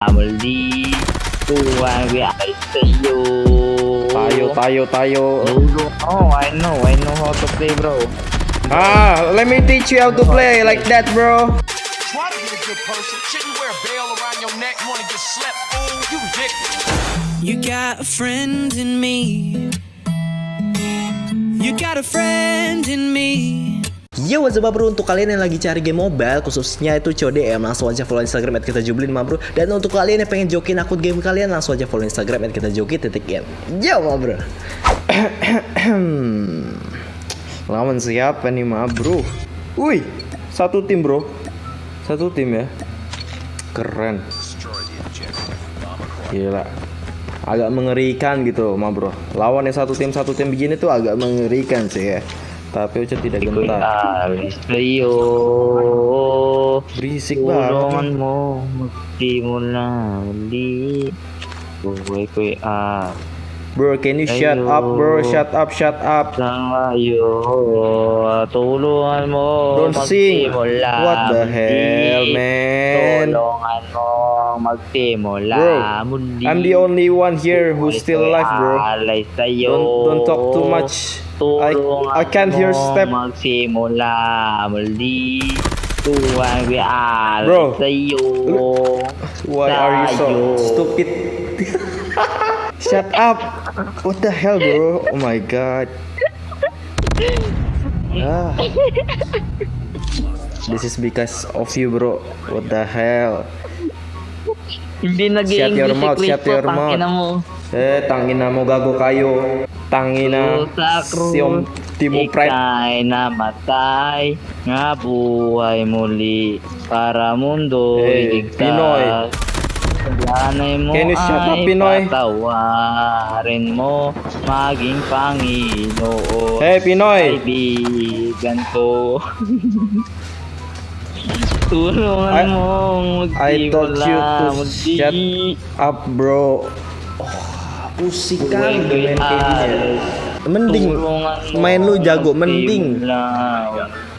Maldito, I say you. Tayo, tayo, tayo. Oh, I know, I know how to play, bro. Ah, let me teach you how to play like that, bro. Try to be a good person. Shouldn't wear a bell around your neck. Wanna get slept? Fool, you dick. You got a friend in me. You got a friend in me. Yo what's up bro? Untuk kalian yang lagi cari game mobile khususnya itu CODM langsung aja follow Instagram at kita jublin ma bro. Dan untuk kalian yang pengen jokin akun game kalian langsung aja follow Instagram at kita joki titik in yo bro. Lawan siapa nih ma bro? Wih satu tim bro. Satu tim ya. Keren. Gila. Agak mengerikan gitu ma bro. Lawan yang satu tim satu tim begini tuh agak mengerikan sih ya tapi Uca tidak gentar you. berisik banget mo, magsimula muli. Buhay ko'y ah. bro can you shut up bro shut up shut up Sangayo, tulungan mo. Don't sing. magsimula What the hell, man? Tulungan mo, magsimula Bro, muli. I'm the only one here who's still alive bro don't don't talk too much I I can't hear step Magsimula muli. Tuwang alay Bro. sa'yo. why are you so stupid shut up what the hell bro oh my god ah. This is because of you bro What the hell Hindi nag Shut your mouth, shut your mouth. Eh, tangina mo gago kayo. Tangina. Siyom Timo Pride. Ika'y namatay, nga buhay muli, para mundo Eh, Pinoy. Sanay mo Can you shut up, ay Pinoy? patawarin mo, maging Panginoon. Hey, Pinoy. Kaibigan ko. Tulungan I- mo, I told you to magsimula, shut up, bro. Oh, kan ko'y main kayak gini. alay. Mending main lu jago, mending.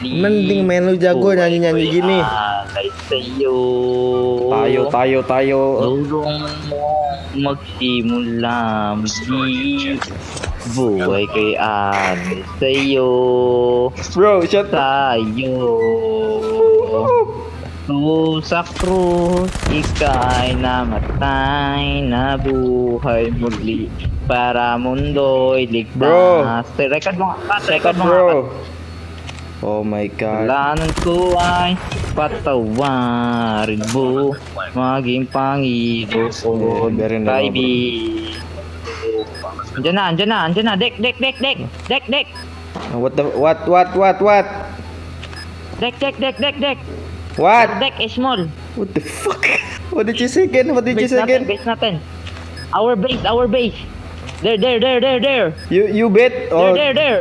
Mending main lu jago Buhay nyanyi-nyanyi ko'y gini. sa'yo. Tayo, tayo, tayo. Magsimula muli. Buhay kay alay sa'yo. Bro, shut up. Tayo. Tu sa krus, ika'y namatay, nabuhay muli para mundo'y ligtas. Bro. Record mo nga, cut, record mo nga. Oh my god. Kailangan ko ay patawarin mo Maging very nice. Kaibigan Andiyan na, andiyan na, andiyan na Dek, dek, dek, dek Dek, dek What the what what what what? Dek, dek, dek, dek, dek What? Dek is small What the fuck? What did you say again? What did you say natin, again? base natin Our base, our base There, there, there, there, there You you bet? There, Oh, there, there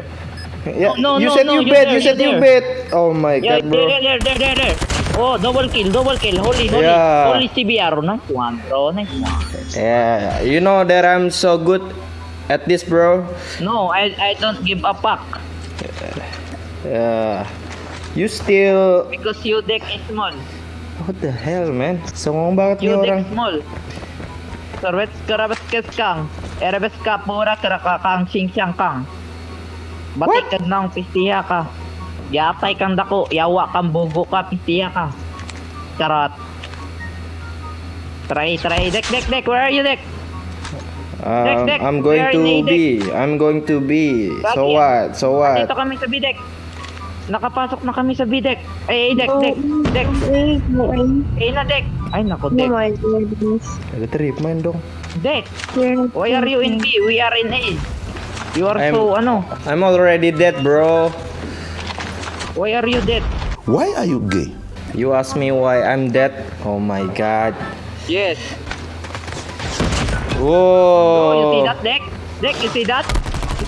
yeah. No, no, you no, said no, you bet. there, You said you bet. Oh my Yeah, god, bro. there, there, there, there, there Oh, double kill, double kill Holy, holy, Yeah. holy CBR Nice one, bro, nice one Yeah, you know that I'm so good at this, bro. No, I I don't give a fuck Yeah. You still because you deck is small. What the hell, man? Songong banget nih You orang. deck small. Servet kerabas kes kang. Erebes ka pura kerakakang sing siyang kang. Batik ka ng pistiya ka. Yatay kang dako, yawa kang bugo ka, pistiya ka. Charot. Try, try, deck, deck, deck, where are you, deck? Um, Deck, deck, I'm going where to be. I'm going to be. So Lagi. what? So what? Dito kami sa B-deck. Nakapasok na kami sa B-deck. Eh, deck, deck, deck. Eh, na, deck. Ay, nako, deck. Agak trip main dong. Deck. Why are you in B? We are in A. You are I'm- so ano? I'm already dead, bro. Why are you dead? Why are you gay? You ask me why I'm dead? Oh my god. Yes. Oh, you see Whoa. that deck? Deck, you see that?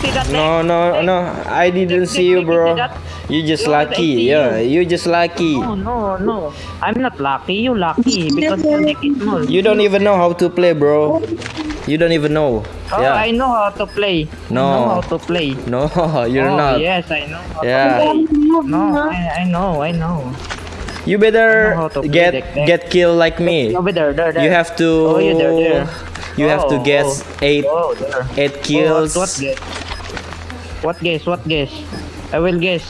You see that? No, eh? no, Deck? no. I didn't Deck, see deck, you, deck, bro. you see? You just lucky. Yeah, you. you just lucky. No, no, no. I'm not lucky. You lucky because you make it small. You don't even know how to play, bro. You don't even know. Oh, Yeah. I know how to play. I No. know how to play. No, you're oh, not. Yes, I know. How Yeah. To play. No, I, I know, I know. You better how to play get deck deck. get killed like me. Oh, Over there, there, there. You have to. Oh, yeah, there, there. You have to Oh, get oh. eight Oh, there. eight Oh, kills. what, what guess? What guess? What guess? I will guess.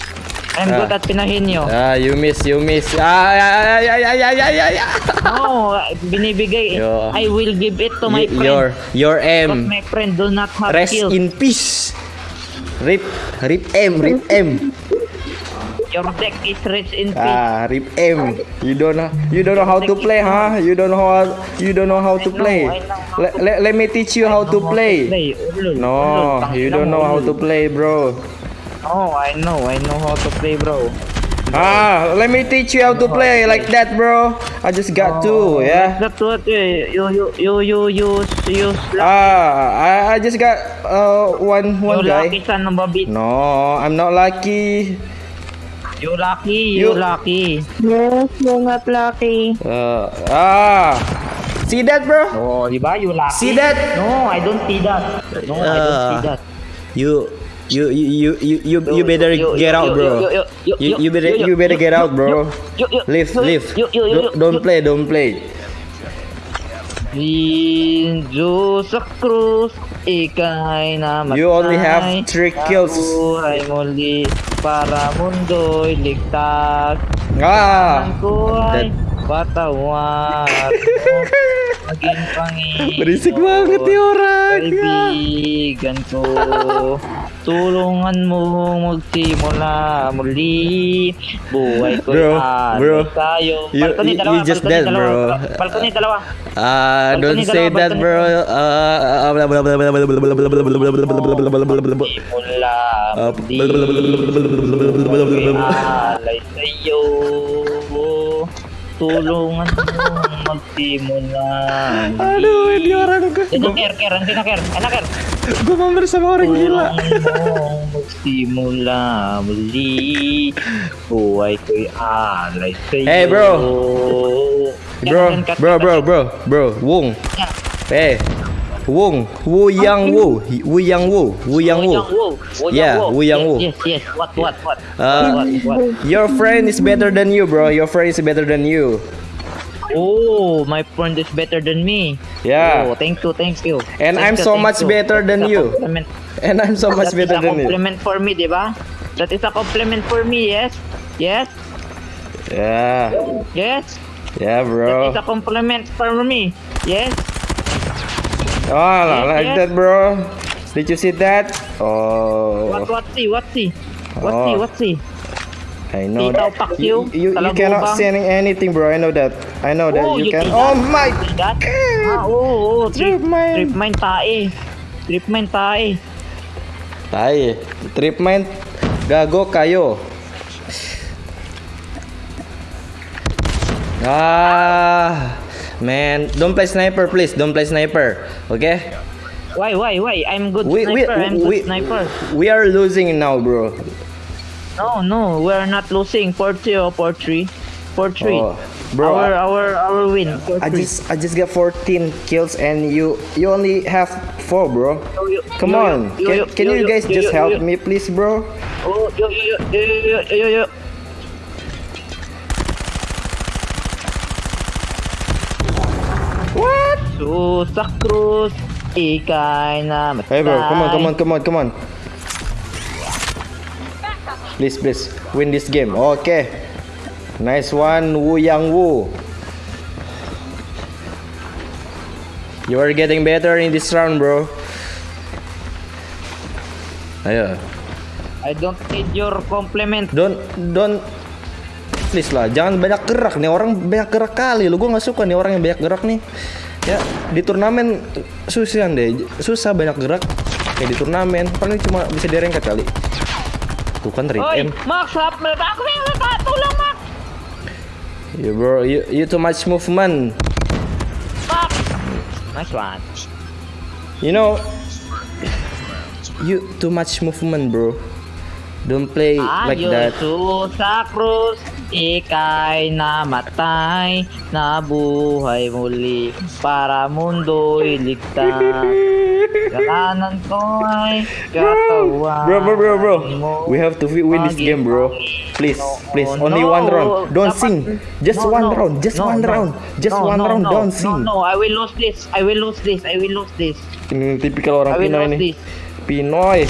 I'm Ah. good at pinahin nyo. Ah, you miss, you miss. Ah, yeah, yeah, yeah, yeah, yeah, yeah, yeah. no, binibigay. Yo. I will give it to my Y- friend. your your But M. my friend do not have Rest skills. in peace. Rip, rip M, rip M. Your deck is rich in peace. Ah, rip M. You don't know, you don't know how to play, huh? You don't know how, you don't know how to play. Let, let, let me teach you how to play. No, you don't know how to play, bro. No, I know. I know how to play, bro. Ah, let me teach you how to play like that, bro. I just got to, yeah. That's what you you you you use use Ah, I, I just got uh one one you guy. No, I'm not lucky. You lucky, you, You- lucky. Yes, you're not lucky. Uh, ah, see that, bro? Oh, di ba? You lucky. See that? No, I don't see that. No, I don't see Ah. that. You, you, you, you, you, you, you better you- get you- out, you- bro. you- you- you- You, you better, you- you better you- get out, bro. you- you- Leave, you- leave. you- you- you- Don't- Don't you- play, don't play. Ikay. You only have three kills. Nabuhay muli para mundoy ligtas. Ah, ngaku Batawan. Maging pangit. Berisik banget nih orang. Kaibigan ko. Tulungan mo magsimula muli. Buhay ko bro, ano bro. tayo. Balcony, you, you, dalawa, you just balcony, dead, dalawa. bro. Balcony, dalawa. Ah, uh, don't say dalawa, that, bro. Uh, Simula muli. Alay sa'yo. Tulungan mo magsimula. Aduh, ini orang gue, Yan ang ker, ker, ang ker, ang ker. gue mampir sama orang gila. Tulungan magsimula muli. Buhay ko'y alay sa'yo. Hey, bro. Bro, bro, bro, bro, bro, Wong. Yan. Wong, Wu Yang Wu, Wu Yang Wu, Wu Yang Wu. Yeah, Wu. Yang Wu. Yes, yes. What, what, what? Uh? Your friend is better than you, bro. Your friend is better than you. Oh, my friend is better than me. Yeah. Oh, thank you, thank you. And Thank I'm you, so much you. better than That's a you. And I'm so much That is better a than you. compliment for me, di ba? That is a compliment for me, yes? Yes? Yeah, Yes? yeah, That bro. is a compliment for me. Yes? Oh, I like yes. that, bro. Did you see that? Oh, What, what see, what see? What see, Oh. what see? I know that. You, you. you, cannot say anything, bro. I know that. I know that Oh, you you can. see Oh my See? God. Ah, oo, oo. Trip, Trip mine. trip mine tae. Trip mine tae. Tay, trip main gago kayo. Ah, man, don't play sniper, please. Don't play sniper. Okay? Why, why, why? I'm good We we sniper. I'm good we, sniper. we are losing now, bro. No, no, we're not losing. 4-2 or 4-3. 4-3. Oh, bro, our, our, our win. 4-3. I just I just got 14 kills and you you only have 4, bro. Come on. Can can yo, you guys just help me please, bro? Oh, yo, yo, yo, yo, yo, yo, yo, Susah na matay. Hey bro, come on, come on, come on, come on. Please, please, win this game. Okay. Nice one, Wu Yang Wu. You are getting better in this round, bro. Ayo. I don't need your compliment. Don't, don't. Please lah, jangan banyak gerak nih orang banyak gerak kali. Lu gua nggak suka nih orang yang banyak gerak nih. Ya di turnamen susah deh, susah banyak gerak. Kayak di turnamen paling cuma bisa direngkat kali. Tuh kan Oi, M. Max, hap, aku yang tulong Max. You bro, you, you too much movement. Max. Nice one. You know, you too much movement, bro. Don't play like Ayo that. susah Cruz, ikay namatay, nabuhay muli para mundo'y ligtas. Kasalanan ko ay katawan Bro, bro, bro, bro. We have to win this game, bro. Please, please. Only one round. Don't sing. Just one round. Just one round. Just one round. Don't sing. No, no, I will lose this. I will lose this. I will lose this. Ini tipikal orang Pinoy nih. Pinoy.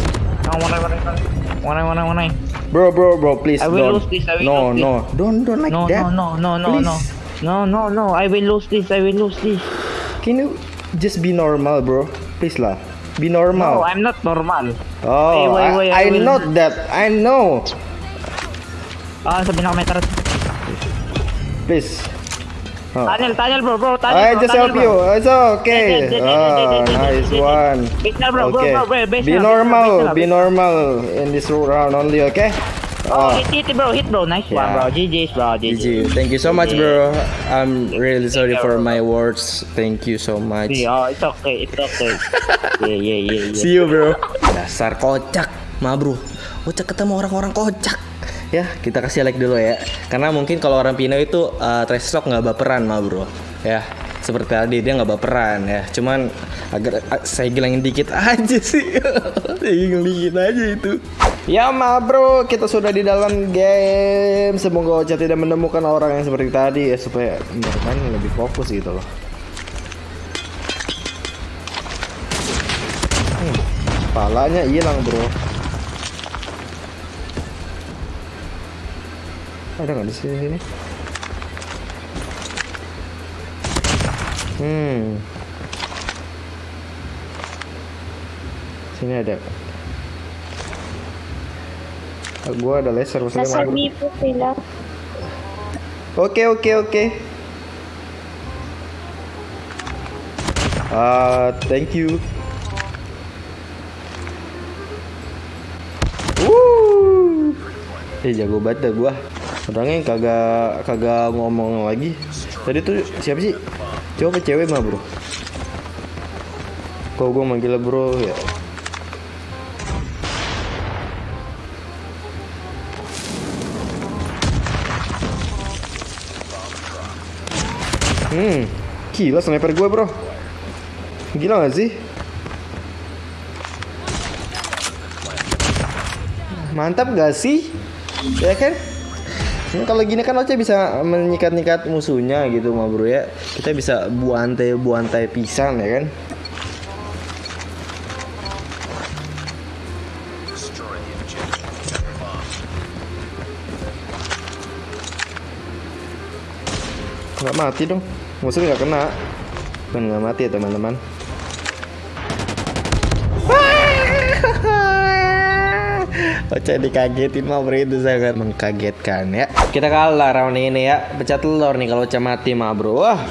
No, wanay, wanay, wanay. Wanay, wanay, wanay. Bro, bro, bro, please I will don't. lose this, I will no, lose this. no, don't, don't like No, that. no, no, no, no, no. No, no, no. I will lose this. I will lose this. Can you just be normal, bro? Please lah. Be No, normal. I'm not normal. oh, Wait, wait, wait, I, I I will- know that. I know. Ah, sabi na meter. Please. Oh. Tunnel, tunnel, bro, bro. Tunnel, I bro, just help you. It's okay. Ah, did, nice one. Okay. Be normal. Be normal in this round only, okay? Oh, Oh, hit, hit, bro, hit, bro. Nice one, bro. GG's, bro. GG. GG. Thank you so much, bro. I'm really sorry for my words. Thank you so much. Oh, it's okay, it's okay. yeah, yeah, yeah, yeah. See you, bro. Dasar kocak, ma bro. Kocak ketemu orang-orang kocak. Ya, kita kasih like dulu ya. Karena mungkin kalau orang Pino itu uh, trash talk nggak baperan, ma bro. Ya, seperti tadi dia nggak baperan ya. Cuman agar saya gilangin dikit aja sih. saya gilangin dikit aja itu. Ya ma bro, kita sudah di dalam game. Semoga Ocha tidak menemukan orang yang seperti tadi ya supaya bermain lebih fokus gitu loh. Hmm, Palanya hilang bro. Ada nggak di sini sini? Hmm. Sini ada. Ah, Gua ada laser maksudnya. Bro. B po sila. Oke oke oke. Ah, thank you. Wuh. Eh jago banget dah gua. Orangnya kagak kagak ngomong lagi. Tadi tuh siapa sih? Coba cewek mah, Bro. Kok gua manggil bro ya? Hmm, gila sniper gue bro Gila gak sih? Mantap gak sih? Ya kan? Hmm, kalau gini kan Oce bisa menyikat-nyikat musuhnya gitu mah bro ya. Kita bisa buantai-buantai pisang ya kan? Nggak mati dong. Musuhnya nggak kena. Nggak mati ya teman-teman Ocha dikagetin mah bro. Itu sangat mengkagetkan ya. Kita kalah round ini ya. Pecah telur nih kalau Ocha mati mah bro. Wah.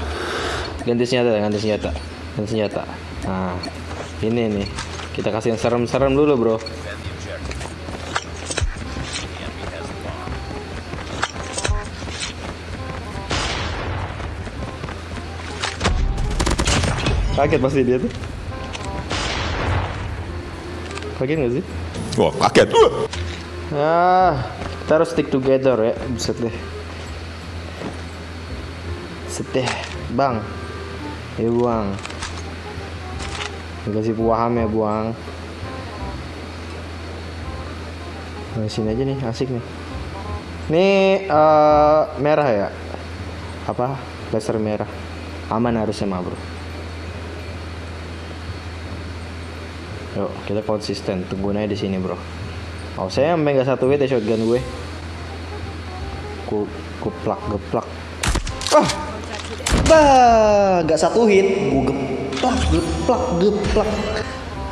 Ganti senjata ganti senjata. Ganti senjata. Nah ini nih. Kita kasih yang serem-serem dulu bro. Kaget pasti dia tuh. Kaget gak sih? Wah, kaget. Uh. Ah, kita harus stick together ya. Buset deh. Seteh, bang. Ya buang. Kasih paham ya buang. Nah, sini aja nih, asik nih. Nih eh, merah ya? Apa? Laser merah. Aman harusnya mah bro. Kita konsisten. Tungguin aja di sini, bro. Oh, saya sampai nggak satu hit ya shotgun gue. Ku kuplak geplak. Wah. Bah, nggak satu hit. Gue geplak geplak geplak.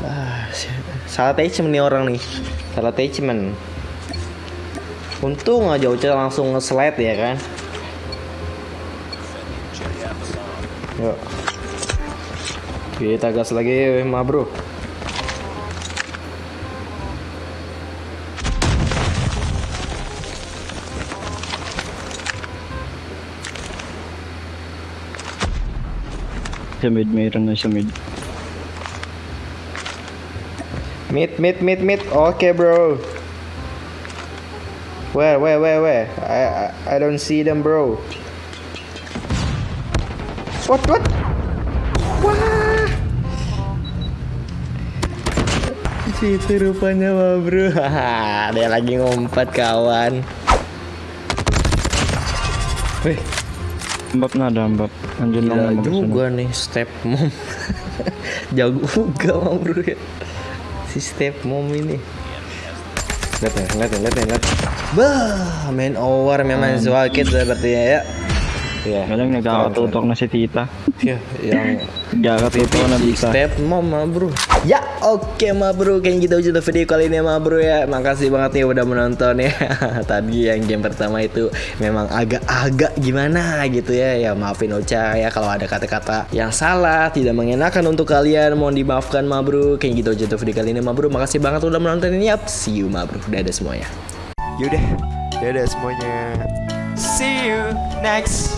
Ah, salah attachment nih orang nih. Salah attachment. Untung aja Uca langsung nge-slide ya kan. Yuk. Kita gas lagi, ma bro. Sa mid, mayroon na sa mid. Meet, meet, meet, meet. Okay, bro. Where, where, where, where? I, I, I don't see them, bro. What, what? Itu rupanya mah bro Haha, Dia lagi ngompat kawan Wih Mbak nada mbak. Anjir Gila juga nih step mom. Jago juga mah bro. Ya Si step mom ini. Lihat nih, lihat nih, lihat nih, lihat Bah, main over memang swakit sepertinya ya Iya. Kadang nagkakatutok na si tita. Ya, yang Nagkakatutok na si tita. step mom mah bro. Ya oke mah bro. Kayaknya gitu aja untuk video kali ini mah bro ya. Makasih banget nih udah menonton ya. Tadi yang game pertama itu Memang agak-agak gimana gitu ya. Ya maafin Ocha ya Kalau ada kata-kata yang salah Tidak mengenakan untuk kalian. Mohon dimaafkan mah bro. Kayaknya gitu aja video kali ini mah bro. Makasih banget udah menonton ini. Yap See you mah bro. Dadah semuanya. Yaudah, dadah semuanya. See you next